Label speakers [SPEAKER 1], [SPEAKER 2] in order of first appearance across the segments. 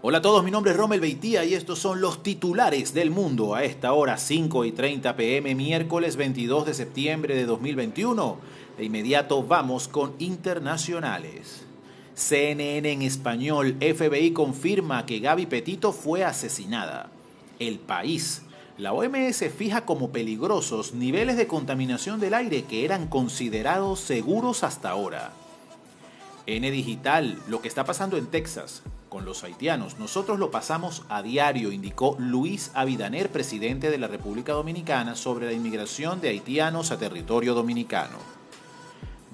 [SPEAKER 1] Hola a todos, mi nombre es Rommel Beitía y estos son los titulares del mundo a esta hora 5 y 30 pm, miércoles 22 de septiembre de 2021. De inmediato vamos con internacionales. CNN en español, FBI confirma que Gaby Petito fue asesinada. El país. La OMS fija como peligrosos niveles de contaminación del aire que eran considerados seguros hasta ahora. N Digital, lo que está pasando en Texas con los haitianos, nosotros lo pasamos a diario, indicó Luis Avidaner, presidente de la República Dominicana, sobre la inmigración de haitianos a territorio dominicano.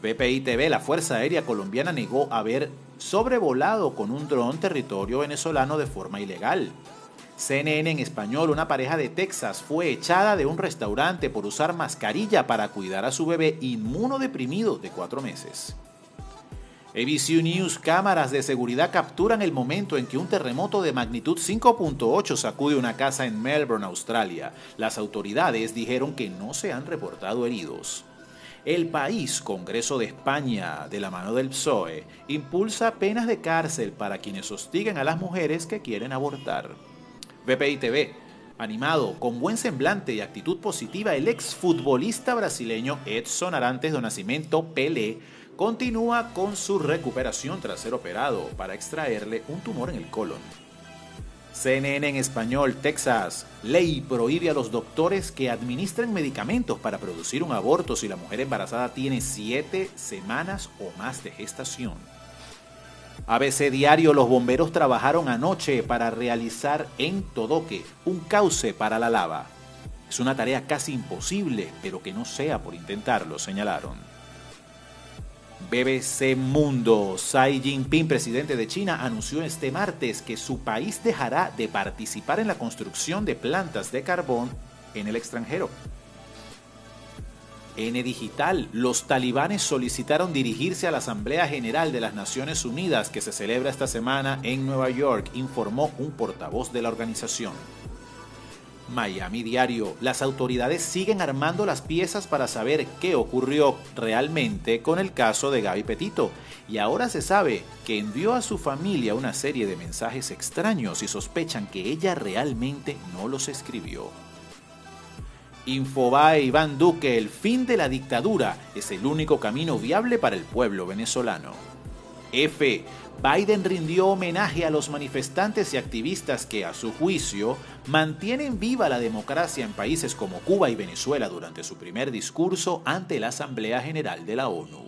[SPEAKER 1] BPI TV, la Fuerza Aérea Colombiana, negó haber sobrevolado con un dron territorio venezolano de forma ilegal. CNN en español, una pareja de Texas fue echada de un restaurante por usar mascarilla para cuidar a su bebé inmunodeprimido de cuatro meses. ABC News cámaras de seguridad capturan el momento en que un terremoto de magnitud 5.8 sacude una casa en Melbourne, Australia. Las autoridades dijeron que no se han reportado heridos. El país, Congreso de España, de la mano del PSOE, impulsa penas de cárcel para quienes hostiguen a las mujeres que quieren abortar. BPI TV, animado, con buen semblante y actitud positiva, el exfutbolista brasileño Edson Arantes do Nascimento Pelé continúa con su recuperación tras ser operado para extraerle un tumor en el colon. CNN en español, Texas. Ley prohíbe a los doctores que administren medicamentos para producir un aborto si la mujer embarazada tiene siete semanas o más de gestación. ABC Diario, los bomberos trabajaron anoche para realizar en Todoque un cauce para la lava. Es una tarea casi imposible, pero que no sea por intentarlo, señalaron. BBC Mundo. Xi Jinping, presidente de China, anunció este martes que su país dejará de participar en la construcción de plantas de carbón en el extranjero. N Digital, los talibanes solicitaron dirigirse a la Asamblea General de las Naciones Unidas que se celebra esta semana en Nueva York, informó un portavoz de la organización. Miami Diario. Las autoridades siguen armando las piezas para saber qué ocurrió realmente con el caso de Gaby Petito. Y ahora se sabe que envió a su familia una serie de mensajes extraños y sospechan que ella realmente no los escribió. Infobae Iván Duque, el fin de la dictadura es el único camino viable para el pueblo venezolano. F. Biden rindió homenaje a los manifestantes y activistas que, a su juicio, mantienen viva la democracia en países como Cuba y Venezuela durante su primer discurso ante la Asamblea General de la ONU.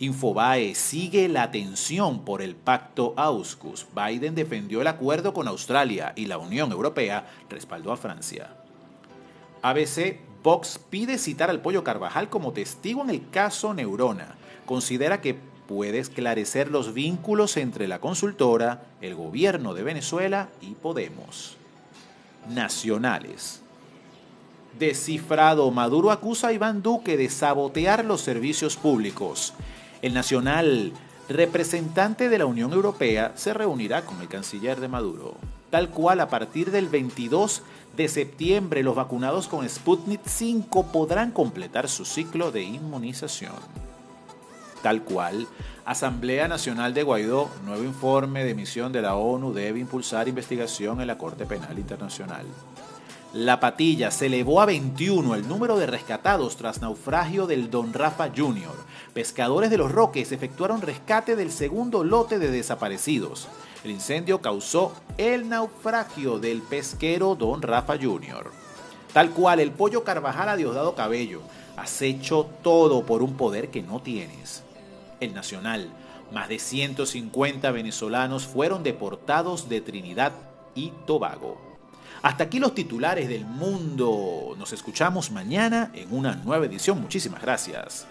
[SPEAKER 1] Infobae sigue la tensión por el pacto AUSCUS. Biden defendió el acuerdo con Australia y la Unión Europea respaldó a Francia. ABC Vox pide citar al Pollo Carvajal como testigo en el caso Neurona. Considera que puede esclarecer los vínculos entre la consultora, el gobierno de Venezuela y Podemos. Nacionales. Descifrado, Maduro acusa a Iván Duque de sabotear los servicios públicos. El nacional representante de la Unión Europea se reunirá con el canciller de Maduro. Tal cual, a partir del 22 de septiembre, los vacunados con Sputnik 5 podrán completar su ciclo de inmunización tal cual. Asamblea Nacional de Guaidó, nuevo informe de misión de la ONU debe impulsar investigación en la Corte Penal Internacional. La Patilla se elevó a 21 el número de rescatados tras naufragio del Don Rafa Jr. Pescadores de los Roques efectuaron rescate del segundo lote de desaparecidos. El incendio causó el naufragio del pesquero Don Rafa Jr. Tal cual el pollo Carvajal a Diosdado Cabello. Has hecho todo por un poder que no tienes el Nacional. Más de 150 venezolanos fueron deportados de Trinidad y Tobago. Hasta aquí los titulares del mundo. Nos escuchamos mañana en una nueva edición. Muchísimas gracias.